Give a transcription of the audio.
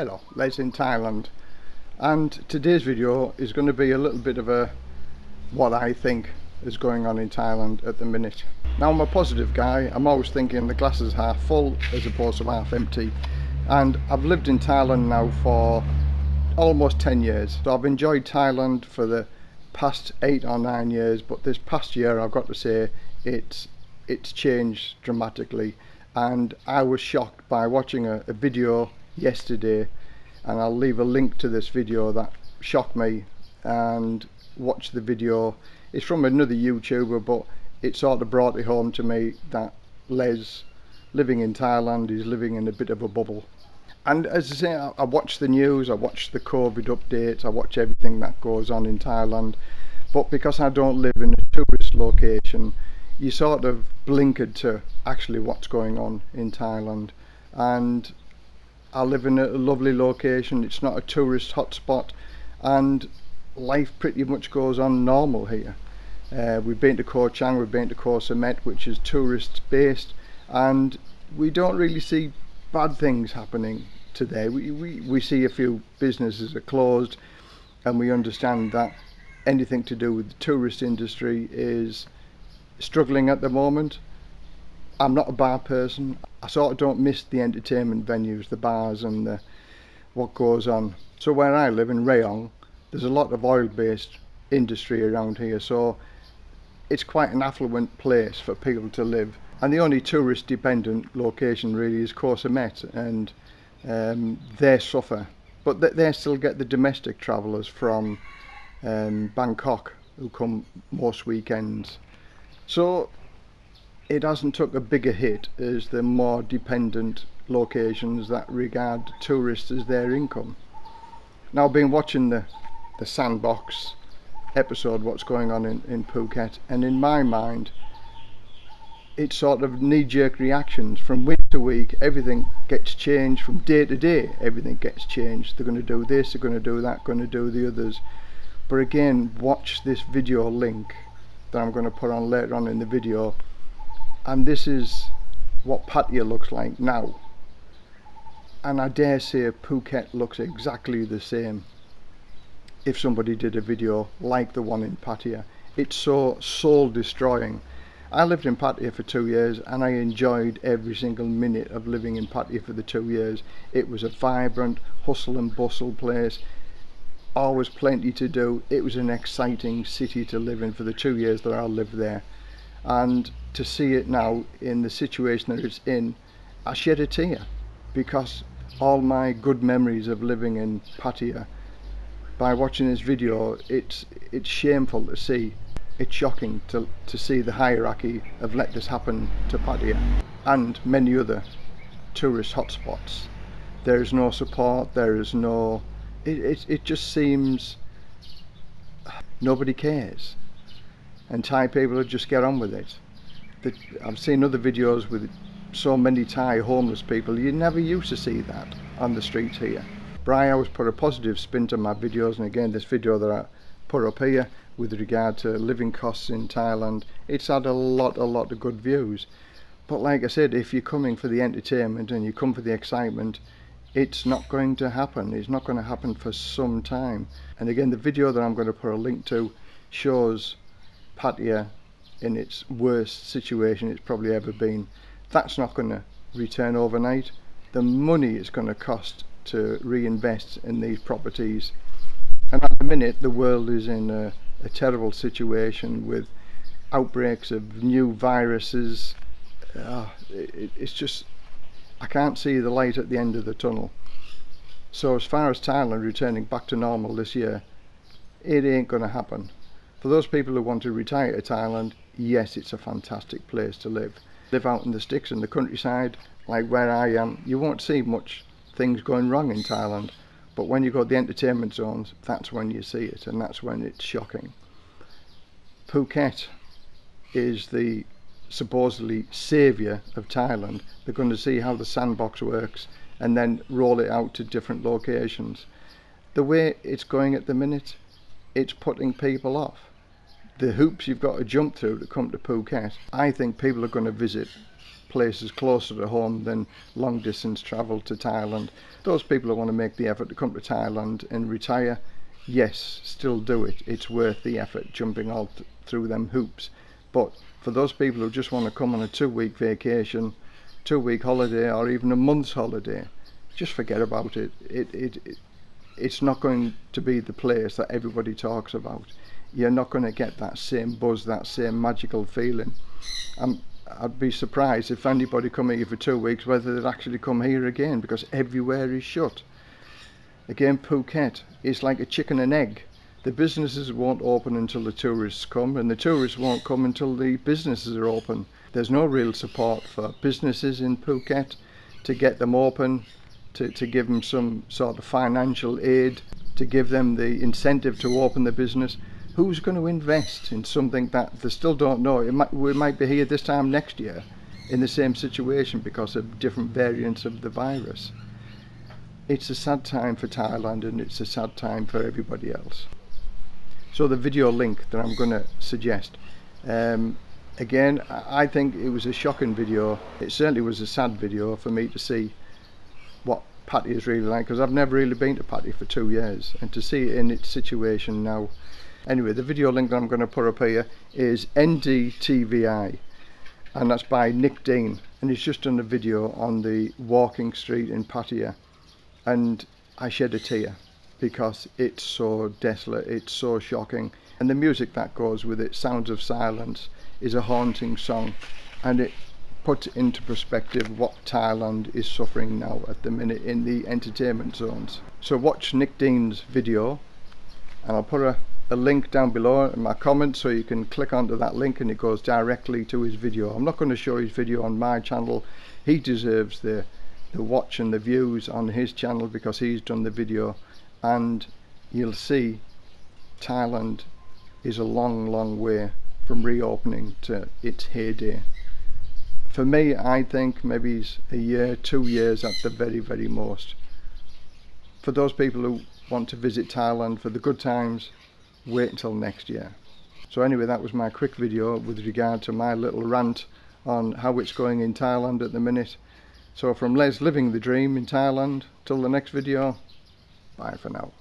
Hello, Les in Thailand. And today's video is going to be a little bit of a what I think is going on in Thailand at the minute. Now I'm a positive guy, I'm always thinking the glass is half full as opposed to half empty. And I've lived in Thailand now for almost 10 years. So I've enjoyed Thailand for the past 8 or 9 years but this past year I've got to say it's it's changed dramatically. And I was shocked by watching a, a video yesterday and I'll leave a link to this video that shocked me and watch the video. It's from another YouTuber but it sort of brought it home to me that Les living in Thailand is living in a bit of a bubble. And as I say I, I watch the news I watch the COVID updates I watch everything that goes on in Thailand. But because I don't live in a tourist location you sort of blinkered to actually what's going on in Thailand. And I live in a lovely location it's not a tourist hotspot and life pretty much goes on normal here. Uh, we've been to Koh Chang, we've been to Koh Samet which is tourist based and we don't really see bad things happening today. We, we, we see a few businesses are closed and we understand that anything to do with the tourist industry is struggling at the moment. I'm not a bar person. sort of don't miss the entertainment venues, the bars and the, what goes on. So where I live in Rayong, there's a lot of oil-based industry around here, so it's quite an affluent place for people to live. And the only tourist-dependent location really is Koh Samet, and um, they suffer. But th they still get the domestic travellers from um, Bangkok who come most weekends. So it hasn't took a bigger hit as the more dependent locations that regard tourists as their income. Now I've been watching the, the Sandbox episode what's going on in, in Phuket and in my mind it's sort of knee-jerk reactions. From week to week everything gets changed. From day to day everything gets changed. They're going to do this they're going to do that going to do the others. But again watch this video link that I'm going to put on later on in the video and this is what Pattaya looks like now. And I dare say Phuket looks exactly the same if somebody did a video like the one in Pattaya. It's so soul destroying I lived in Pattaya for two years and I enjoyed every single minute of living in Pattaya for the two years. It was a vibrant hustle and bustle place. Always plenty to do. It was an exciting city to live in for the two years that I lived there. And to see it now in the situation that it's in I shed a tear because all my good memories of living in Pattaya by watching this video it's it's shameful to see. It's shocking to, to see the hierarchy of let this happen to Pattaya and many other tourist hotspots. There is no support there is no it, it, it just seems nobody cares. And Thai people just get on with it. The, I've seen other videos with so many Thai homeless people, you never used to see that on the streets here. I always put a positive spin to my videos and again this video that I put up here with regard to living costs in Thailand, it's had a lot, a lot of good views. But like I said, if you're coming for the entertainment and you come for the excitement, it's not going to happen. It's not going to happen for some time. And again, the video that I'm going to put a link to shows Pattaya in its worst situation it's probably ever been. That's not going to return overnight. The money it's going to cost to reinvest in these properties. And at the minute the world is in a, a terrible situation with outbreaks of new viruses. Uh, it, it's just, I can't see the light at the end of the tunnel. So as far as Thailand returning back to normal this year, it ain't going to happen. For those people who want to retire to Thailand, yes, it's a fantastic place to live. Live out in the sticks in the countryside, like where I am, you won't see much things going wrong in Thailand. But when you go to the entertainment zones, that's when you see it, and that's when it's shocking. Phuket is the supposedly saviour of Thailand. They're going to see how the sandbox works and then roll it out to different locations. The way it's going at the minute, it's putting people off the hoops you've got to jump through to come to Phuket, I think people are going to visit places closer to home than long distance travel to Thailand. Those people who want to make the effort to come to Thailand and retire, yes, still do it. It's worth the effort jumping all th through them hoops. But for those people who just want to come on a two week vacation, two week holiday or even a month's holiday, just forget about it. It, it, it it's not going to be the place that everybody talks about. You're not going to get that same buzz, that same magical feeling. Um, I'd be surprised if anybody come here for two weeks whether they'd actually come here again because everywhere is shut. Again, Phuket is like a chicken and egg. The businesses won't open until the tourists come and the tourists won't come until the businesses are open. There's no real support for businesses in Phuket to get them open to, to give them some sort of financial aid, to give them the incentive to open the business. Who's going to invest in something that they still don't know? Might, we might be here this time next year in the same situation because of different variants of the virus. It's a sad time for Thailand and it's a sad time for everybody else. So the video link that I'm going to suggest um, again I think it was a shocking video it certainly was a sad video for me to see what Patti is really like because I've never really been to Patti for two years and to see it in its situation now anyway the video link that I'm going to put up here is NDTVI and that's by Nick Dean and he's just done a video on the walking street in Pattaya and I shed a tear because it's so desolate it's so shocking and the music that goes with it Sounds of Silence is a haunting song and it puts into perspective what Thailand is suffering now at the minute in the entertainment zones. So watch Nick Dean's video and I'll put a, a link down below in my comments so you can click onto that link and it goes directly to his video. I'm not going to show his video on my channel. He deserves the, the watch and the views on his channel because he's done the video and you'll see Thailand is a long long way from reopening to its heyday for me I think maybe a year two years at the very very most for those people who want to visit Thailand for the good times wait until next year. So anyway that was my quick video with regard to my little rant on how it's going in Thailand at the minute. So from Les living the dream in Thailand till the next video bye for now